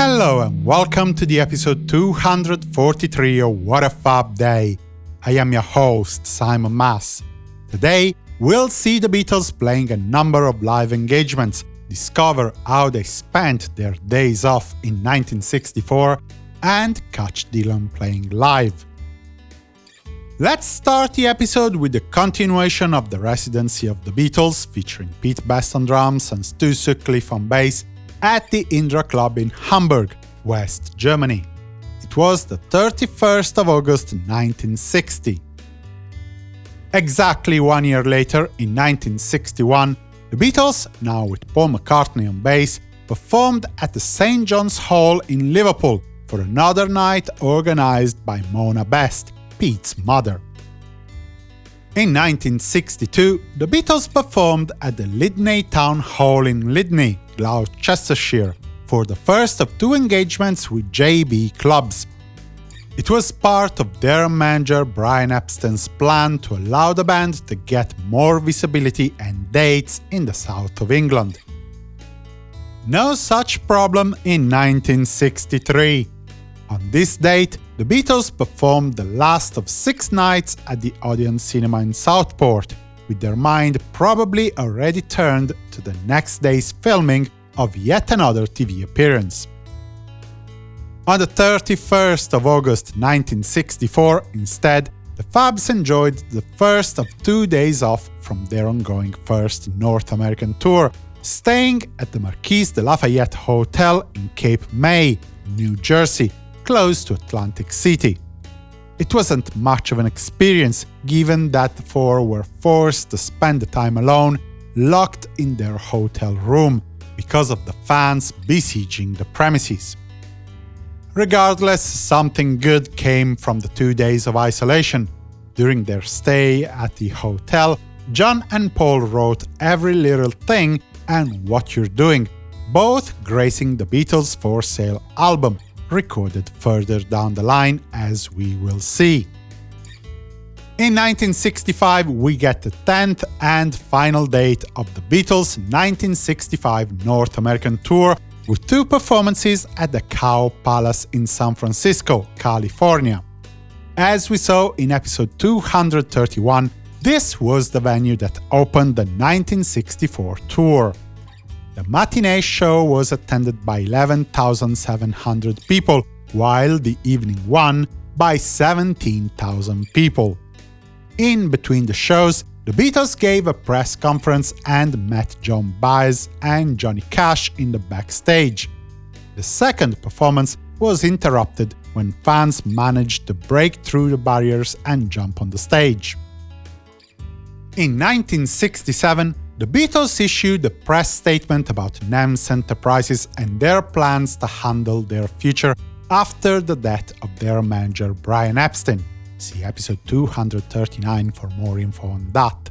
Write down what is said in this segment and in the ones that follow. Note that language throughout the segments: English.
Hello and welcome to the episode 243 of What a Fab Day. I am your host, Simon Mas. Today, we'll see the Beatles playing a number of live engagements, discover how they spent their days off in 1964, and catch Dylan playing live. Let's start the episode with the continuation of the residency of the Beatles, featuring Pete Best on drums and Stu Sutcliffe on bass, at the Indra Club in Hamburg, West Germany. It was the 31st of August 1960. Exactly one year later, in 1961, the Beatles, now with Paul McCartney on bass, performed at the St. John's Hall in Liverpool for another night organized by Mona Best, Pete's mother. In 1962, the Beatles performed at the Lydney Town Hall in Lydney, Gloucestershire, for the first of two engagements with JB Clubs. It was part of their manager Brian Epstein's plan to allow the band to get more visibility and dates in the south of England. No such problem in 1963. On this date, the Beatles performed the last of six nights at the Odeon Cinema in Southport, with their mind probably already turned to the next day's filming of yet another TV appearance. On the 31st of August 1964, instead, the Fabs enjoyed the first of two days off from their ongoing first North American tour, staying at the Marquis de Lafayette Hotel in Cape May, New Jersey, close to Atlantic City. It wasn't much of an experience, given that the four were forced to spend the time alone, locked in their hotel room, because of the fans besieging the premises. Regardless, something good came from the two days of isolation. During their stay at the hotel, John and Paul wrote every little thing and what you're doing, both gracing the Beatles' for sale album, recorded further down the line, as we will see. In 1965, we get the 10th and final date of the Beatles' 1965 North American tour, with two performances at the Cow Palace in San Francisco, California. As we saw in episode 231, this was the venue that opened the 1964 tour. The matinee show was attended by 11,700 people, while the evening one by 17,000 people. In between the shows, the Beatles gave a press conference and met Joan Baez and Johnny Cash in the backstage. The second performance was interrupted when fans managed to break through the barriers and jump on the stage. In 1967, the Beatles issued a press statement about NEMS Enterprises and their plans to handle their future after the death of their manager Brian Epstein. See episode 239 for more info on that.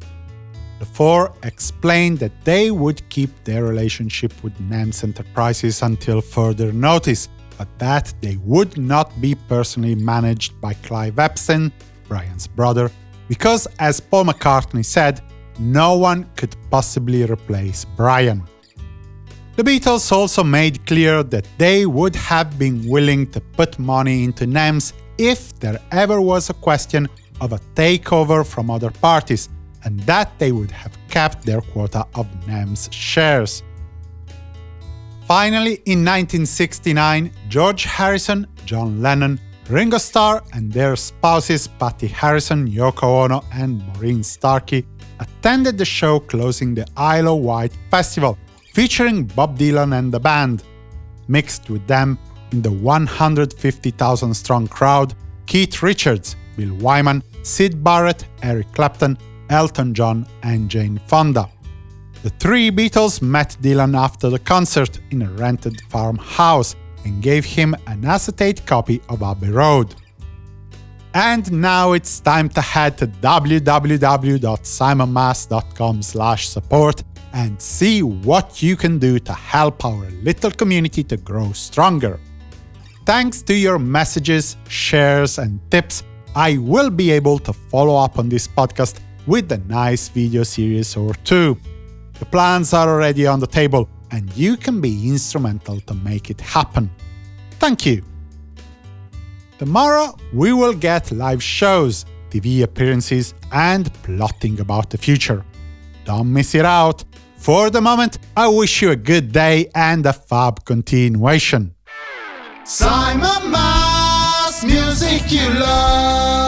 The four explained that they would keep their relationship with NEMS Enterprises until further notice, but that they would not be personally managed by Clive Epstein, Brian's brother, because, as Paul McCartney said, no one could possibly replace Brian. The Beatles also made clear that they would have been willing to put money into NEMS if there ever was a question of a takeover from other parties, and that they would have kept their quota of NEMS shares. Finally, in 1969, George Harrison, John Lennon, Ringo Starr and their spouses Pattie Harrison, Yoko Ono and Maureen Starkey attended the show closing the Isle of Wight Festival, featuring Bob Dylan and the band. Mixed with them, in the 150,000-strong crowd, Keith Richards, Bill Wyman, Syd Barrett, Eric Clapton, Elton John and Jane Fonda. The three Beatles met Dylan after the concert in a rented farmhouse and gave him an acetate copy of Abbey Road. And now it's time to head to www.simonmas.com support and see what you can do to help our little community to grow stronger. Thanks to your messages, shares and tips, I will be able to follow up on this podcast with a nice video series or two. The plans are already on the table, and you can be instrumental to make it happen. Thank you! Tomorrow we will get live shows, TV appearances, and plotting about the future. Don't miss it out! For the moment, I wish you a good day and a fab continuation. Simon Mas, music you love.